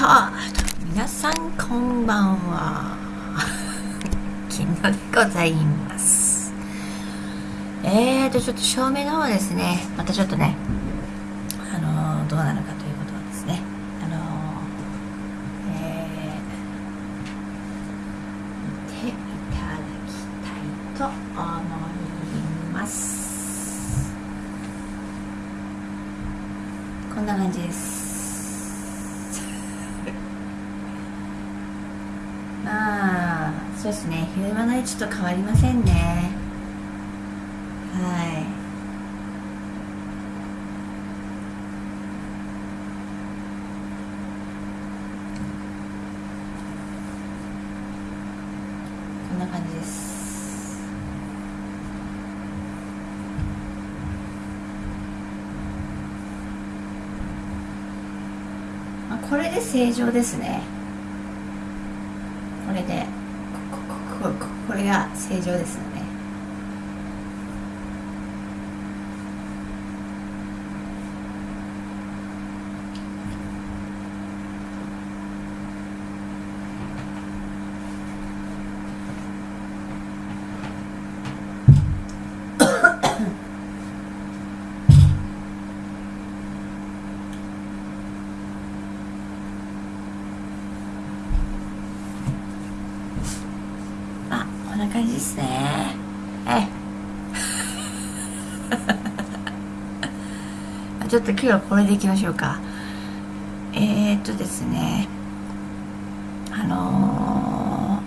ター皆さんこんばんは。昨日でございます。えーとちょっと照明の方ですねまたちょっとねあのー、どうなのかということはですねあのー、えー、見ていただきたいと思います。こんな感じですまあそうですね。昼間の位置と変わりませんね。はい。こんな感じです。あこれで正常ですねこれでこここここれが正常ですな感じですね。ええ。ちょっと今日はこれでいきましょうか。えー、っとですね。あの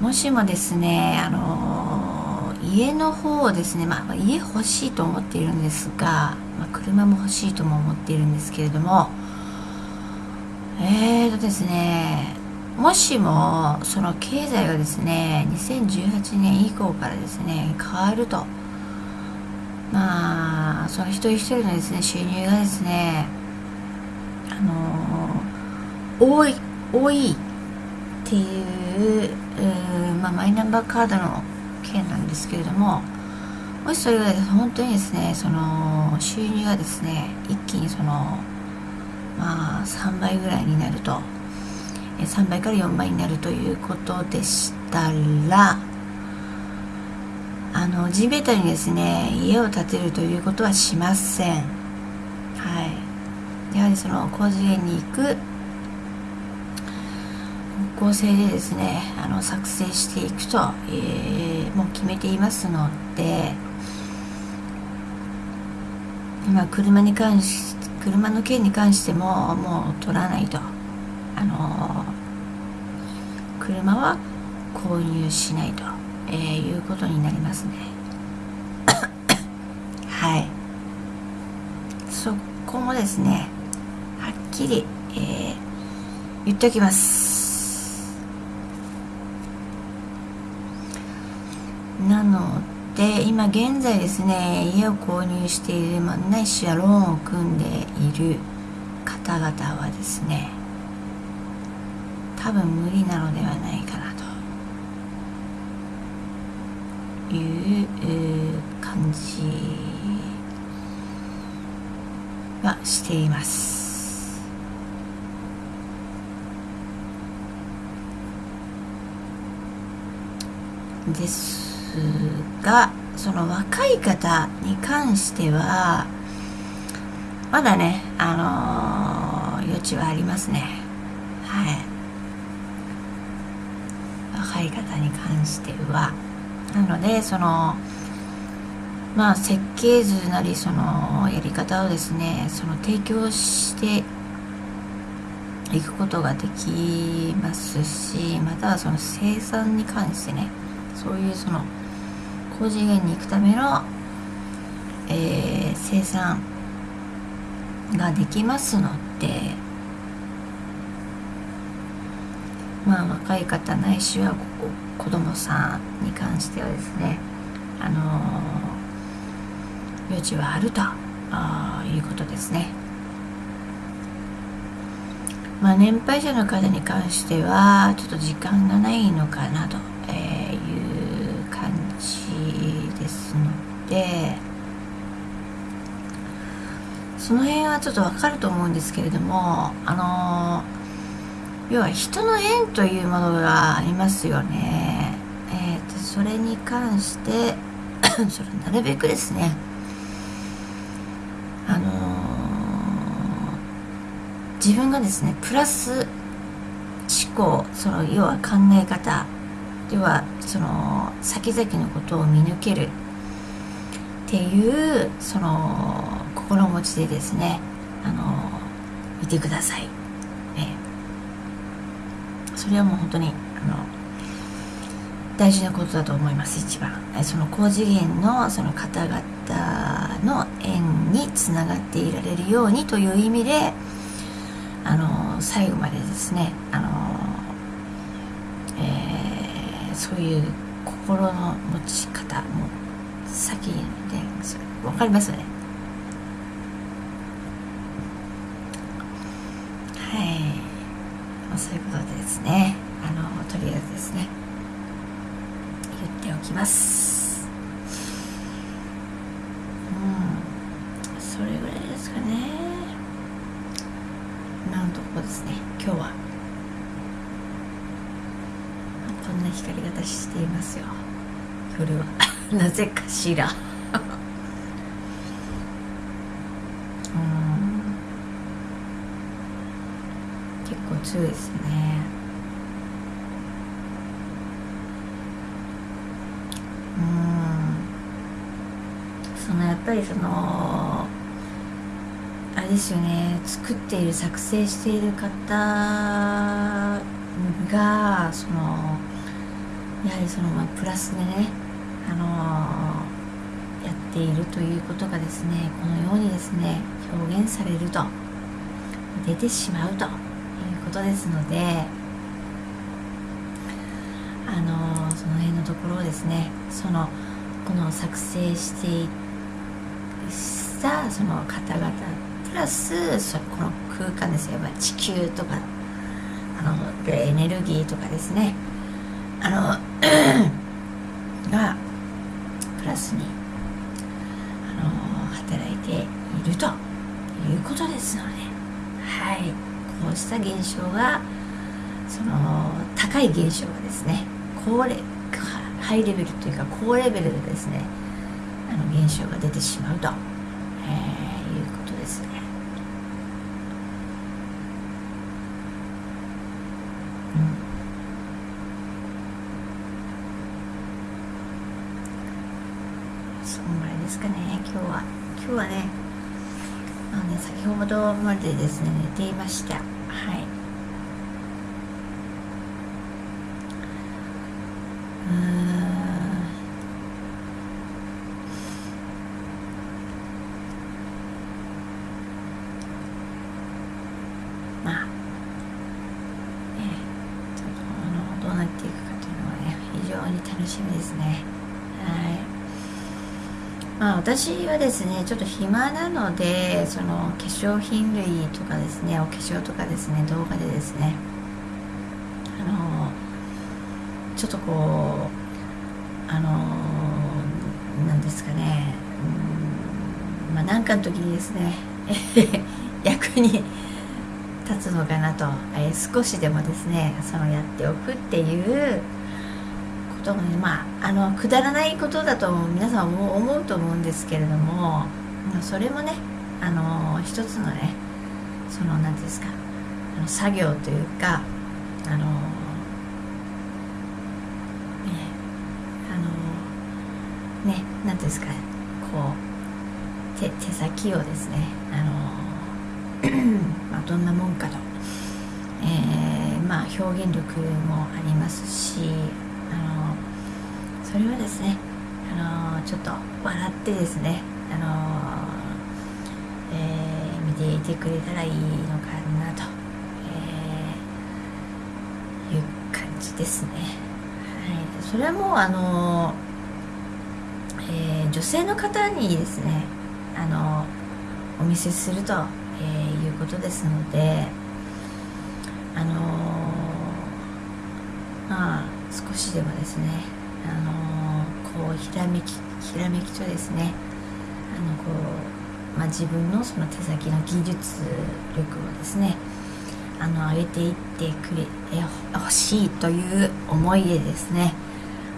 ーもしもですねあのー家の方をですね、まあ、家欲しいと思っているんですが、まあ、車も欲しいとも思っているんですけれどもえーとですねもしもその経済がですね2018年以降からですね変わると。まあその一人一人のですね収入がですねあの多い多いっていううまあ、マイナンバーカードの件なんですけれどももしそれが本当にですねその収入がですね一気にそのまあ3倍ぐらいになると。3倍から4倍になるということでしたらあの地べたにですね家を建てるということはしません。はい。やはりその工事園に行く方向性でですねあの作成していくと、えー、もう決めていますのでまあ車に関し車の件に関してももう取らないと。あの車は購入しないと、えー、いうことになりますね。はい。そこもですねはっきり、えー、言っておきます。なので今現在ですね家を購入している、まあ、ないしはローンを組んでいる方々はですね多分無理なので感じはしています。ですがその若い方に関してはまだねあのー、余地はありますね。はい。若い方に関しては。なのでそのまあ設計図なりそのやり方をですねその提供していくことができますしまたはその生産に関してねそういうその高次元に行くための、えー、生産ができますのでまあ若い方ないしはここ子供さんに関してはですねあのー、余地はあるということですね。まあ年配者の方に関してはちょっと時間がないのかなと、いう感じですのでその辺はちょっとわかると思うんですけれどもあの要は人の縁というものがありますよね。えーと、それに関して それなるべくですねあの自分がですねプラス思考その要は考え方要はその先々のことを見抜けるっていうその心持ちでですねあの見てください、ね、それはもう本当にあの大事なことだと思います一番。その高次元のその方々の縁につながっていられるようにという意味であの最後までですねあの、えー、そういう心の持ち方も先にね分かりますよね。はい。そういうことでですね。あのとりあえずですね。っておきます。うん。それぐらいですかね。今のところですね。今日は。こんな光り方していますよ。夜は。なぜかしら。結構強いですねうんそのやっぱりそのあれですよね作っている作成している方がそのやはりそのまあプラスでねあのやっているということがですねこのようにですね表現されると出てしまうということですのであのその辺のところをですねそのこの作成していたその方々プラスそこの空間ですよ。地球とかあのエネルギーとかですね。あの がプラスにあの働いているということですので。はい。こうした現象がその高い現象がですね高レハイレベルというか高レベルでですねあの現象が出てしまうと、えー、いうことですね。そん。ぐらいですかね今日は。今日はねあのね先ほどまでですね寝ていました。はいまあねちょっとあのどうなっていくかというのはね非常に楽しみですねはいまあ、私はですねちょっと暇なのでその化粧品類とかですねお化粧とかですね動画でですねあのちょっとこうあのなんですかねうんまあ何かの時にですね 役に立つのかなと、え、少しでもですねそのやっておくっていうとまああのくだらないことだと皆さんも思うと思うんですけれどもそれもねあの一つのねその何ですかあの作業というかあのねあのね何ですかこう手手先をですねあの まあどんなもんかと、えー、まあ表現力もありますしあのそれはですねあのちょっと笑ってですねあの、えー、見ていてくれたらいいのかなと、えー、いう感じですね、はい、それはもうあの、えー、女性の方にですねあのお見せすると、えー、いうことですのであのまあ少しでもですねあのこうひらめきひらめきとですねあのこうまあ、自分のその手先の技術力をですねあの上げていってくれほしいという思いでですね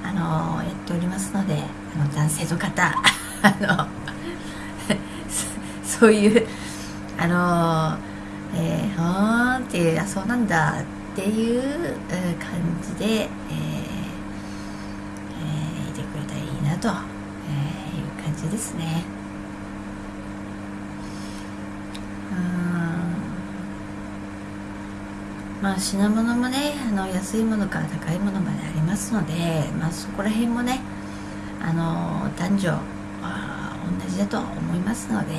あのやっておりますのであの男性の方あの そういうあのえー、はーんっていうあそうなんだっていう感じで、えー、いてくれたらいいなと、え、いう感じですね。まあ品物もねあの安いものから高いものまでありますので、まあ、そこら辺もねあの男女は同じだと思いますので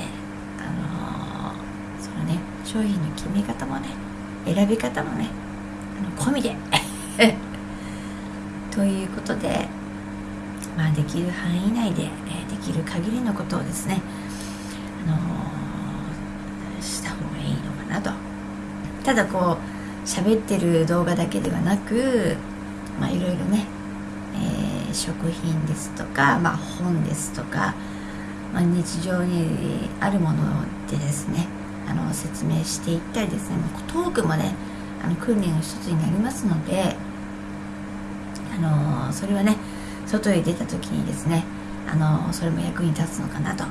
あのそのね商品の決め方もね選び方もねあの込みで。ということでまあできる範囲内で、えできる限りのことをですねあのした方がいいのかなと。ただこう喋ってる動画だけではなくまあいろいろね、えー、食品ですとか、まあ、本ですとか、まあ、日常にあるものでですねあの説明していったりですねトークもねあの訓練の一つになりますのであのそれはね外へ出た時にですねあのそれも役に立つのかなと、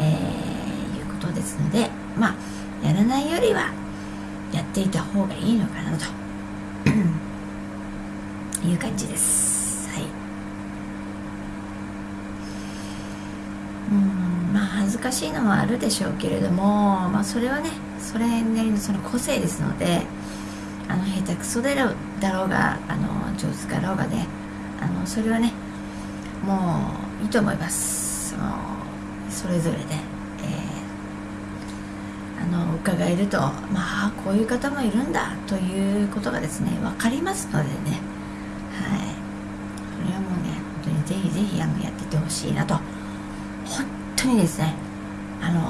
えー、いうことですのでまあやらないよりはやっていた方がいいのかなという感じです。はい。うんまあ恥ずかしいのはあるでしょうけれどもまあそれはねそれなりのその個性ですのであの下手くそだろうがあの上手かろうがねあのそれはねもういいと思います。そのそれぞれで。え、あの伺えるとまあこういう方もいるんだということがですね分かりますのでね。はい。これはもうね本当にぜひぜひあのやっててほしいなと。本当にですねあの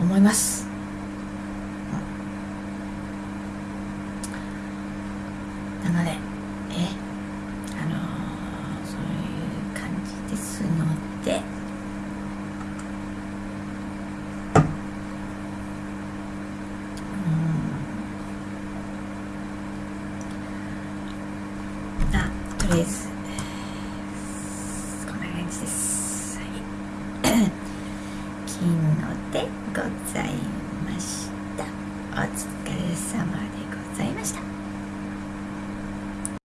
ー、思います、